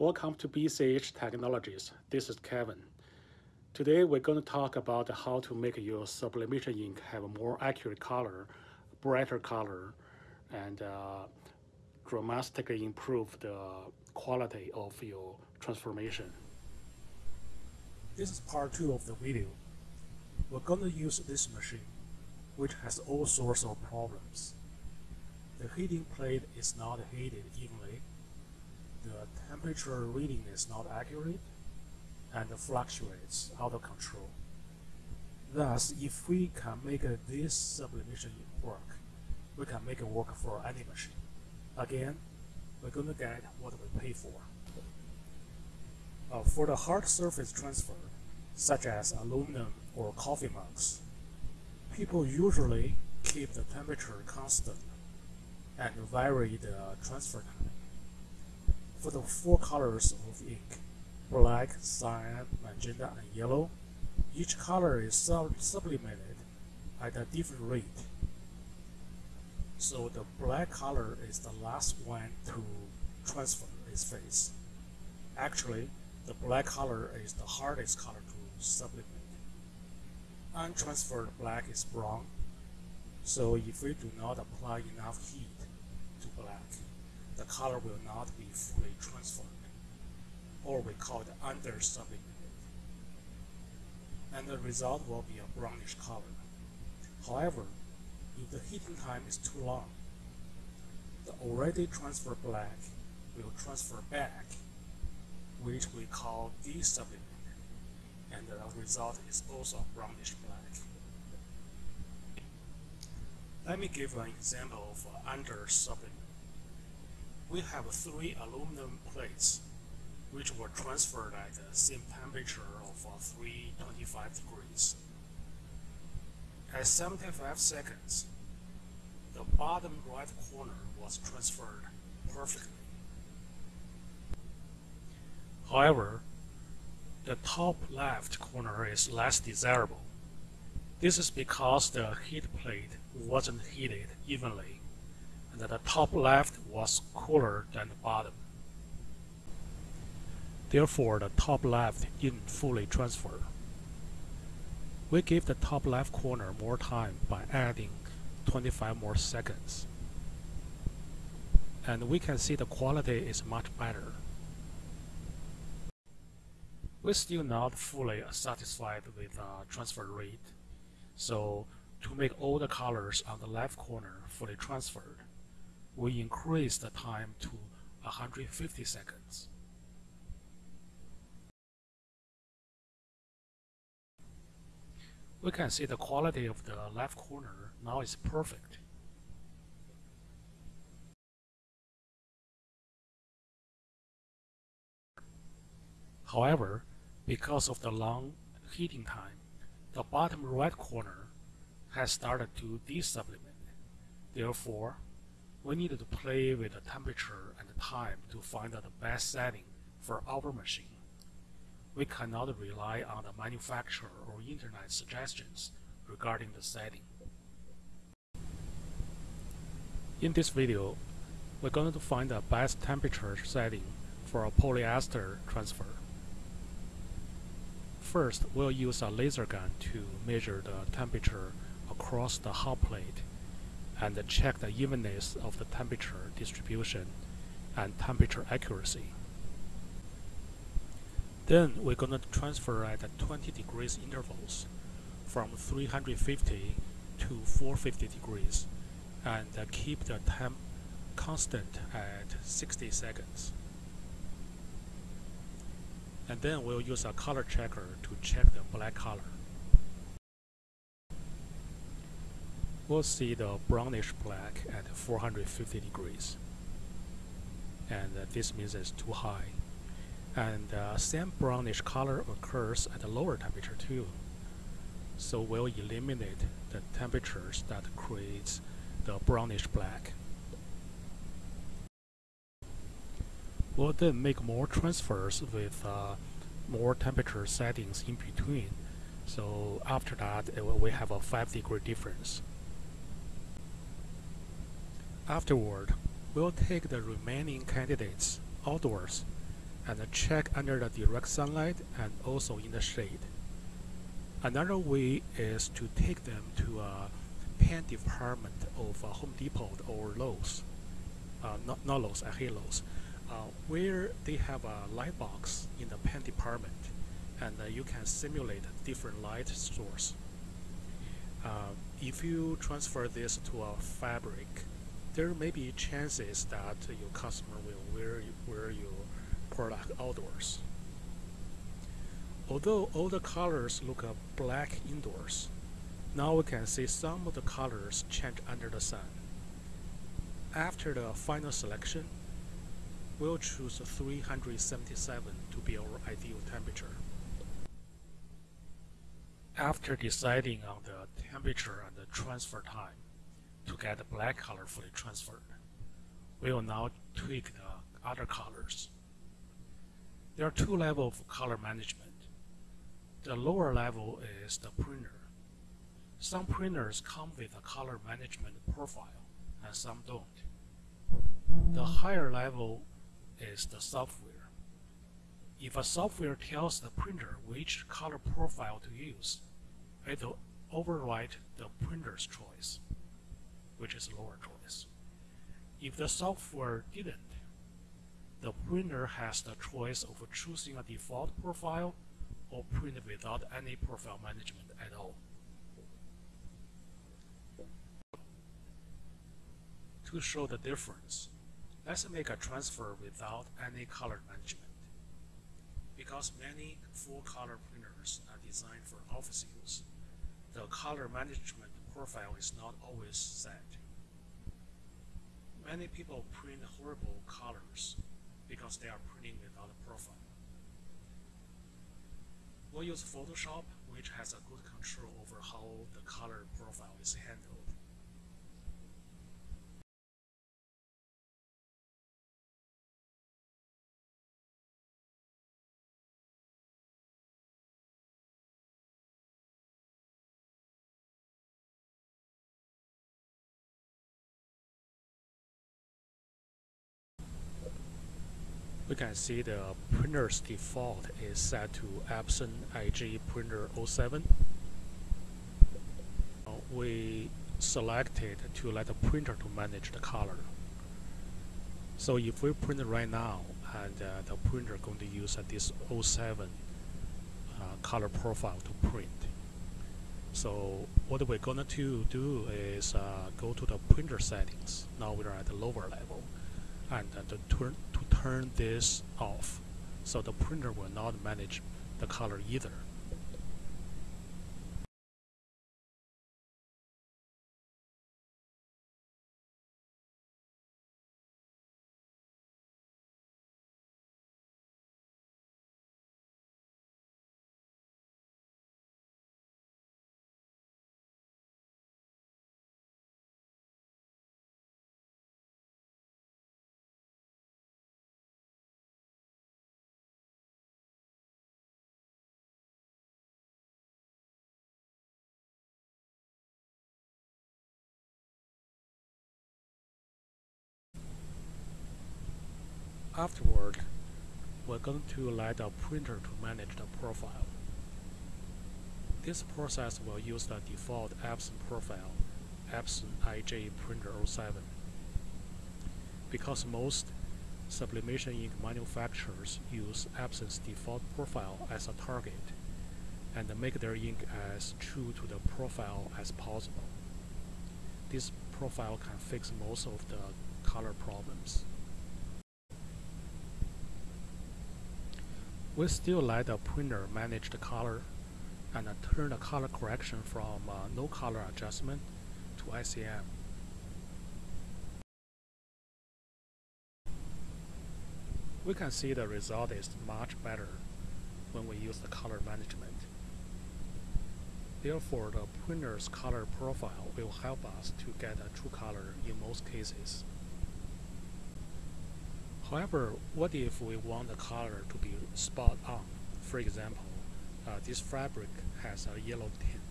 Welcome to BCH Technologies. This is Kevin. Today we're going to talk about how to make your sublimation ink have a more accurate color, brighter color, and uh, dramatically improve the quality of your transformation. This is part 2 of the video. We're going to use this machine, which has all sorts of problems. The heating plate is not heated evenly the temperature reading is not accurate and fluctuates out of control. Thus, if we can make this sublimation work, we can make it work for any machine. Again, we're going to get what we pay for. Uh, for the hard surface transfer, such as aluminum or coffee mugs, people usually keep the temperature constant and vary the transfer time for the four colors of ink, black, cyan, magenta, and yellow, each color is sub sublimated at a different rate. So the black color is the last one to transfer its phase. Actually, the black color is the hardest color to sublimate. Untransferred black is brown, so if we do not apply enough heat to black, the color will not be fully transferred, or we call it under sublimated. And the result will be a brownish color. However, if the heating time is too long, the already transferred black will transfer back, which we call desublimated, and the result is also brownish black. Let me give an example of under sublimated we have three aluminum plates which were transferred at the same temperature of uh, 325 degrees. At 75 seconds, the bottom right corner was transferred perfectly. However, the top left corner is less desirable. This is because the heat plate wasn't heated evenly that the top left was cooler than the bottom. Therefore, the top left didn't fully transfer. We give the top left corner more time by adding 25 more seconds. And we can see the quality is much better. We're still not fully satisfied with the transfer rate. So to make all the colors on the left corner fully transferred, we increase the time to 150 seconds. We can see the quality of the left corner now is perfect. However, because of the long heating time, the bottom right corner has started to desublimate. Therefore, we needed to play with the temperature and the time to find the best setting for our machine. We cannot rely on the manufacturer or internet suggestions regarding the setting. In this video, we're going to find the best temperature setting for a polyester transfer. First, we'll use a laser gun to measure the temperature across the hot plate and check the evenness of the temperature distribution and temperature accuracy. Then we're going to transfer at 20 degrees intervals from 350 to 450 degrees and keep the temp constant at 60 seconds. And then we'll use a color checker to check the black color. We'll see the brownish black at 450 degrees. And uh, this means it's too high. And uh, same brownish color occurs at a lower temperature too. So we'll eliminate the temperatures that creates the brownish black. We'll then make more transfers with uh, more temperature settings in between. So after that, we have a 5 degree difference. Afterward, we'll take the remaining candidates outdoors and check under the direct sunlight and also in the shade. Another way is to take them to a paint department of Home Depot or Lowe's, uh, not, not Lowe's, I hate Lowe's, uh, where they have a light box in the paint department and uh, you can simulate different light source. Uh, if you transfer this to a fabric, there may be chances that your customer will wear, wear your product outdoors. Although all the colors look black indoors, now we can see some of the colors change under the sun. After the final selection, we'll choose 377 to be our ideal temperature. After deciding on the temperature and the transfer time to get the black color fully transferred, we will now tweak the other colors. There are two levels of color management. The lower level is the printer. Some printers come with a color management profile and some don't. The higher level is the software. If a software tells the printer which color profile to use, it will override the printer's choice, which is lower choice. If the software didn't, the printer has the choice of choosing a default profile or print without any profile management at all. To show the difference, let's make a transfer without any color management. Because many full color printers are designed for office use, the color management profile is not always set. Many people print horrible colors because they are printing without a profile. We'll use Photoshop, which has a good control over how the color profile is handled. We can see the printer's default is set to Epson IJ Printer 07. We selected to let the printer to manage the color. So if we print right now, and uh, the printer going to use uh, this 07 uh, color profile to print. So what we're going to do is uh, go to the printer settings. Now we're at the lower level and uh, to turn turn this off so the printer will not manage the color either. Afterward, we're going to let the printer to manage the profile. This process will use the default Epson profile, Epson IJ Printer 07. Because most sublimation ink manufacturers use Epson's default profile as a target and make their ink as true to the profile as possible. This profile can fix most of the color problems. We still let the printer manage the color and uh, turn the color correction from uh, no color adjustment to ICM. We can see the result is much better when we use the color management. Therefore, the printer's color profile will help us to get a true color in most cases. However, what if we want the color to be spot on? For example, uh, this fabric has a yellow tint,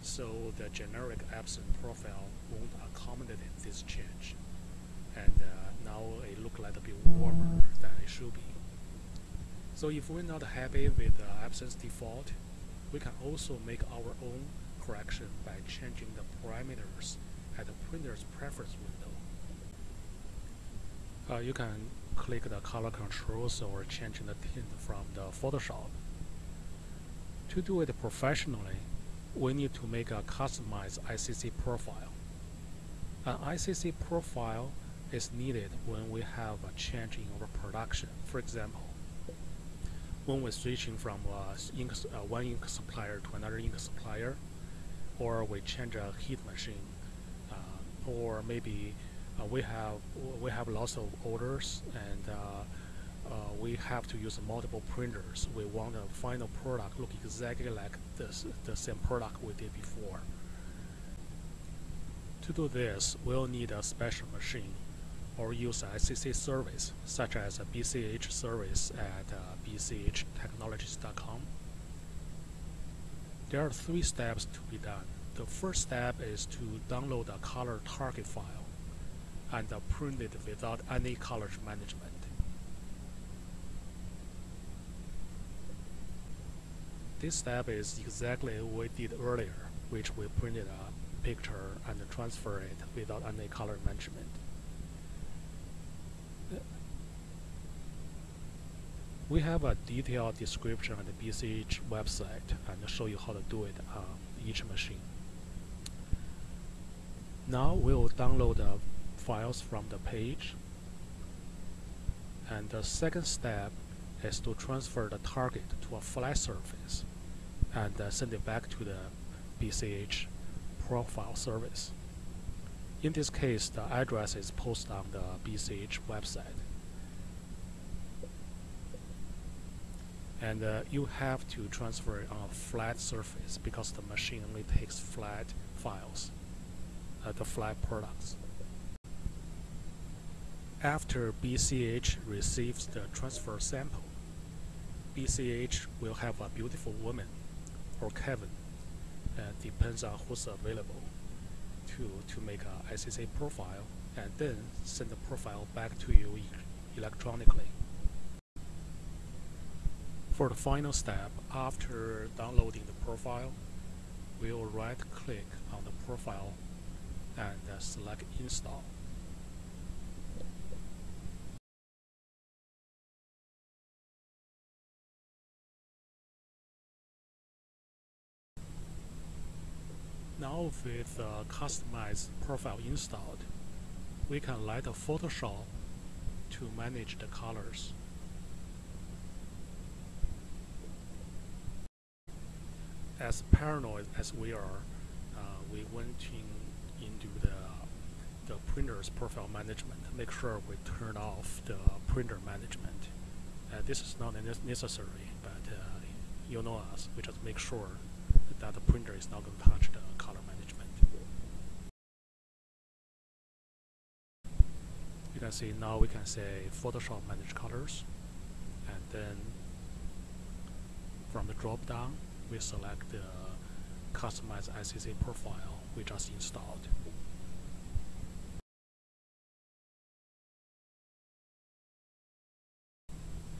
so the generic Epson profile won't accommodate this change. And uh, now it looks like a bit warmer than it should be. So if we're not happy with the Epson default, we can also make our own correction by changing the parameters at the printer's preference window. Uh, you can click the color controls or changing the tint from the Photoshop. To do it professionally, we need to make a customized ICC profile. An ICC profile is needed when we have a change in our production. For example, when we're switching from uh, ink, uh, one ink supplier to another ink supplier, or we change a heat machine, uh, or maybe uh, we have we have lots of orders and uh, uh, we have to use multiple printers. We want the final product look exactly like this, the same product we did before. To do this, we'll need a special machine or use a ICC service such as a BCH service at uh, bchtechnologies.com. There are three steps to be done. The first step is to download a color target file and print it without any color management. This step is exactly what we did earlier, which we printed a picture and transfer it without any color management. We have a detailed description on the BCH website and show you how to do it on each machine. Now we'll download the files from the page. And the second step is to transfer the target to a flat surface and uh, send it back to the BCH profile service. In this case, the address is posted on the BCH website. and uh, you have to transfer it on a flat surface because the machine only takes flat files, uh, the flat products. After BCH receives the transfer sample, BCH will have a beautiful woman or Kevin, uh, depends on who's available, to, to make a ICC profile and then send the profile back to you electronically. For the final step, after downloading the profile, we'll right-click on the profile and uh, select Install. Now with uh, customized profile installed, we can light a Photoshop to manage the colors. as paranoid as we are, uh, we went in, into the the printer's profile management. Make sure we turn off the printer management. Uh, this is not necessary, but uh, you know us. We just make sure that the printer is not going to touch the You can see now we can say Photoshop manage colors, and then from the drop down we select the customize ICC profile we just installed.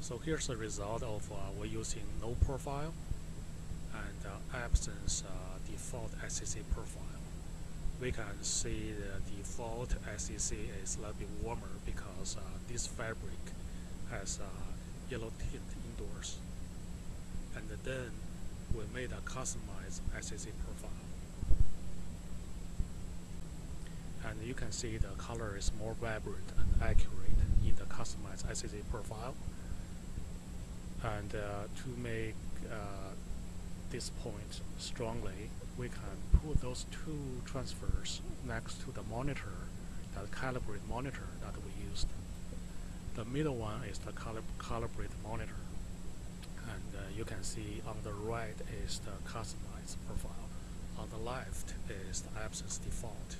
So here's the result of uh, we're using no profile and uh, Epson uh, default ICC profile. We can see the default ICC is a little bit warmer because uh, this fabric has uh, yellow tint indoors. And then we made a customized ICC profile. And you can see the color is more vibrant and accurate in the customized ICC profile. And uh, to make uh, this point strongly, we can put those two transfers next to the monitor, that calibrate monitor that we used. The middle one is the calib calibrate monitor and uh, you can see on the right is the customized profile. On the left is the Epson default.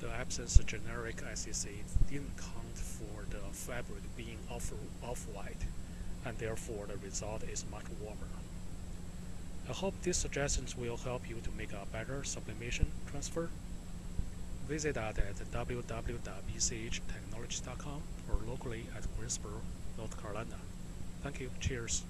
The Epson generic ICC didn't count for the fabric being off-white, and therefore the result is much warmer. I hope these suggestions will help you to make a better sublimation transfer. Visit us at bchtechnologies.com or locally at Greensboro, North Carolina. Thank you. Cheers.